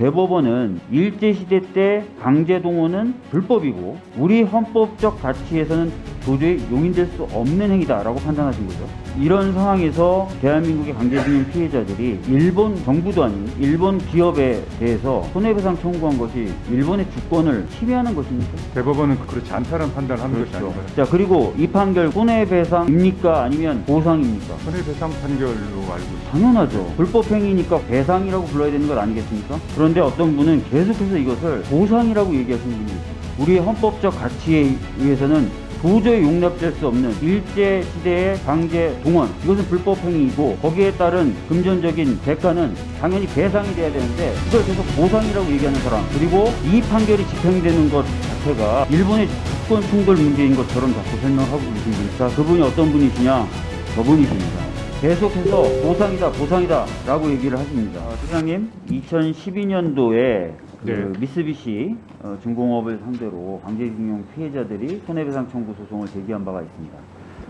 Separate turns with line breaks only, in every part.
대법원은 일제시대 때 강제동원은 불법이고 우리 헌법적 가치에서는 도저히 용인될 수 없는 행위다라고 판단하신 거죠. 이런 상황에서 대한민국의 강제징용 피해자들이 일본 정부도 아닌 일본 기업에 대해서 손해배상 청구한 것이 일본의 주권을 침해하는 것입니까?
대법원은 그렇지 않다는 판단을 하는 것이
그렇죠.
아닌가요?
자 그리고 이 판결 손해배상입니까 아니면 보상입니까?
손해배상 판결로 알고 있습니다.
당연하죠. 불법행위니까 배상이라고 불러야 되는 것 아니겠습니까? 그런데 어떤 분은 계속해서 이것을 보상이라고 얘기하시는 분이 있어요. 우리의 헌법적 가치에 의해서는 도저히 용납될 수 없는 일제 시대의 강제 동원 이것은 불법 행위이고 거기에 따른 금전적인 대가는 당연히 배상이 돼야 되는데 이걸 계속 보상이라고 얘기하는 사람 그리고 이 판결이 집행되는 것 자체가 일본의 주권 충돌 문제인 것처럼 자꾸 설명하고 계신 분. 자 그분이 어떤 분이시냐? 저분이십니다. 계속해서 보상이다, 보상이다 라고 얘기를 하십니다. 아, 소장님, 2012년도에 그
네.
미쓰비시 어, 중공업을 상대로 강제징용 피해자들이 손해배상 청구 소송을 제기한 바가 있습니다.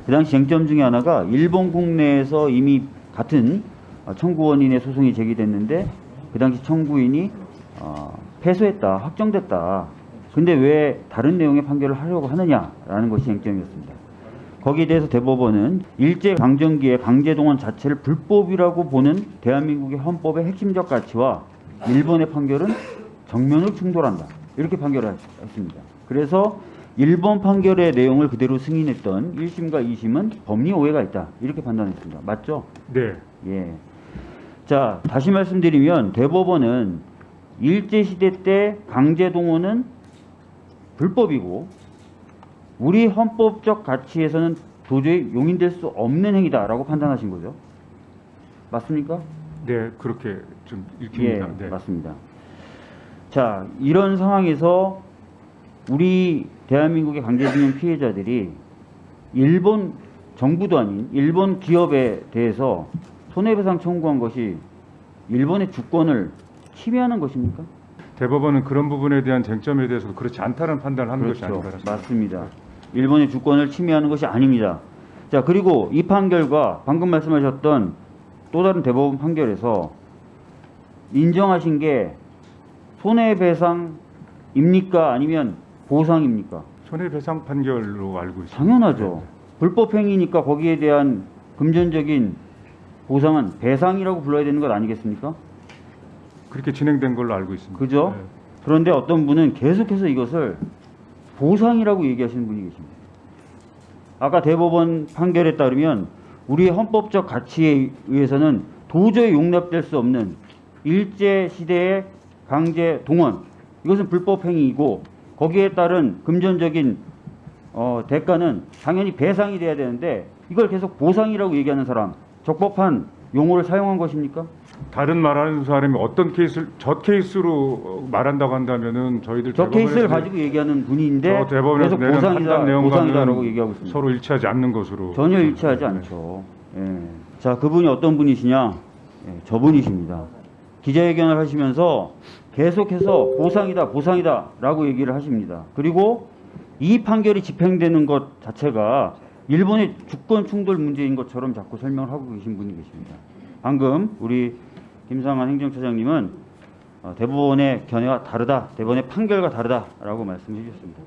그 당시 쟁점 중에 하나가 일본 국내에서 이미 같은 어, 청구원인의 소송이 제기됐는데 그 당시 청구인이 어, 패소했다, 확정됐다. 근데 왜 다른 내용의 판결을 하려고 하느냐라는 것이 쟁점이었습니다. 거기에 대해서 대법원은 일제 강점기의 강제 동원 자체를 불법이라고 보는 대한민국의 헌법의 핵심적 가치와 일본의 판결은 정면을 충돌한다. 이렇게 판결을 했습니다. 그래서 일본 판결의 내용을 그대로 승인했던 1심과 2심은 법리 오해가 있다. 이렇게 판단했습니다. 맞죠?
네.
예. 자, 다시 말씀드리면 대법원은 일제시대 때 강제 동원은 불법이고 우리 헌법적 가치에서는 도저히 용인될 수 없는 행위다라고 판단하신 거죠. 맞습니까?
네, 그렇게 좀
예,
읽힙니다. 네.
맞습니다. 자, 이런 상황에서 우리 대한민국의 강제징용 피해자들이 일본 정부도 아닌 일본 기업에 대해서 손해배상 청구한 것이 일본의 주권을 침해하는 것입니까?
대법원은 그런 부분에 대한 쟁점에 대해서 그렇지 않다는 판단을 하는 것이 아닌가
그렇죠.
싶습니다.
맞습니다. 일본의 주권을 침해하는 것이 아닙니다. 자, 그리고 이 판결과 방금 말씀하셨던 또 다른 대법원 판결에서 인정하신 게 손해배상입니까? 아니면 보상입니까?
손해배상 판결로 알고 있습니다.
당연하죠. 불법행위니까 거기에 대한 금전적인 보상은 배상이라고 불러야 되는 것 아니겠습니까?
그렇게 진행된 걸로 알고 있습니다.
그죠?
네.
그런데 어떤 분은 계속해서 이것을 보상이라고 얘기하시는 분이 계십니다. 아까 대법원 판결에 따르면 우리의 헌법적 가치에 의해서는 도저히 용납될 수 없는 일제 시대의 강제 동원 이것은 불법 행위이고 거기에 따른 금전적인 어, 대가는 당연히 배상이 돼야 되는데 이걸 계속 보상이라고 얘기하는 사람 적법한 용어를 사용한 것입니까?
다른 말하는 사람이 어떤 케이스를 저 케이스로 말한다고 한다면은 저희들
저 케이스를 가지고 얘기하는 분인데 계속 보상이다, 보상이다라고 얘기하고 있습니다.
서로 일치하지 않는 것으로
전혀 일치하지 않죠. 예. 자, 그분이 어떤 분이시냐? 예, 저분이십니다. 기자회견을 하시면서 계속해서 보상이다, 보상이다 라고 얘기를 하십니다. 그리고 이 판결이 집행되는 것 자체가 일본의 주권 충돌 문제인 것처럼 자꾸 설명을 하고 계신 분이 계십니다. 방금 우리 김상환 행정처장님은 어, 대법원의 견해와 다르다, 대법원의 판결과 다르다 라고 말씀해 주셨습니다.